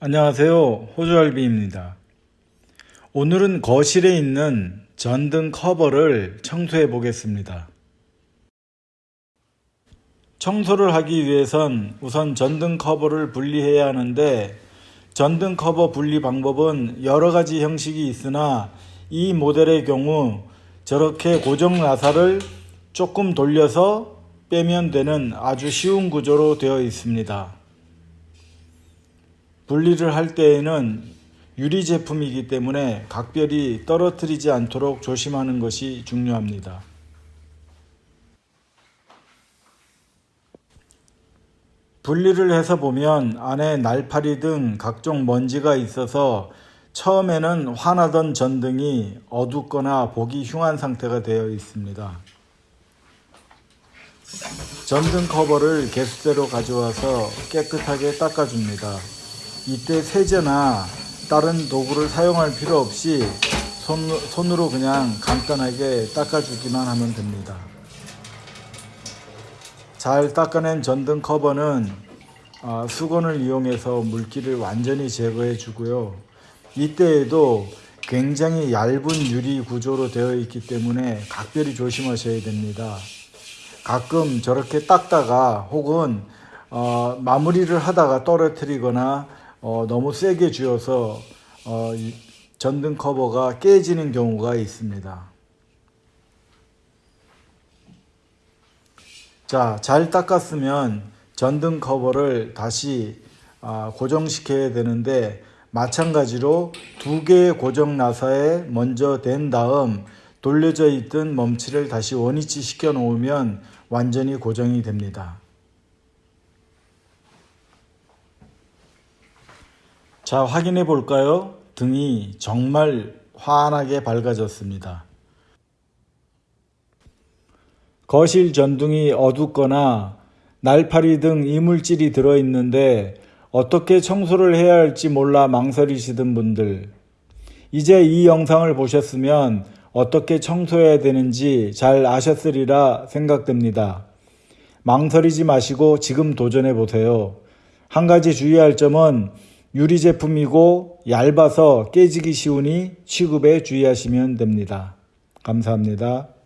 안녕하세요. 호주알비입니다. 오늘은 거실에 있는 전등 커버를 청소해 보겠습니다. 청소를 하기 위해선 우선 전등 커버를 분리해야 하는데 전등 커버 분리 방법은 여러 가지 형식이 있으나 이 모델의 경우 저렇게 고정 나사를 조금 돌려서 빼면 되는 아주 쉬운 구조로 되어 있습니다. 분리를 할 때에는 유리 제품이기 때문에 각별히 떨어뜨리지 않도록 조심하는 것이 중요합니다. 분리를 해서 보면 안에 날파리 등 각종 먼지가 있어서 처음에는 환하던 전등이 어둡거나 보기 흉한 상태가 되어 있습니다. 전등 커버를 개수대로 가져와서 깨끗하게 닦아줍니다. 이때 세제나 다른 도구를 사용할 필요 없이 손, 손으로 그냥 간단하게 닦아주기만 하면 됩니다. 잘 닦아낸 전등 커버는 아, 수건을 이용해서 물기를 완전히 제거해 주고요. 이때에도 굉장히 얇은 유리 구조로 되어 있기 때문에 각별히 조심하셔야 됩니다. 가끔 저렇게 닦다가 혹은 어, 마무리를 하다가 떨어뜨리거나 어, 너무 세게 쥐어서 어, 전등 커버가 깨지는 경우가 있습니다. 자, 잘 닦았으면 전등 커버를 다시 아, 고정시켜야 되는데 마찬가지로 두 개의 고정 나사에 먼저 댄 다음 돌려져 있던 멈치를 다시 원위치 시켜 놓으면 완전히 고정이 됩니다. 자, 확인해 볼까요? 등이 정말 환하게 밝아졌습니다. 거실 전등이 어둡거나 날파리 등 이물질이 들어있는데 어떻게 청소를 해야 할지 몰라 망설이시던 분들 이제 이 영상을 보셨으면 어떻게 청소해야 되는지 잘 아셨으리라 생각됩니다. 망설이지 마시고 지금 도전해 보세요. 한 가지 주의할 점은 유리 제품이고 얇아서 깨지기 쉬우니 취급에 주의하시면 됩니다. 감사합니다.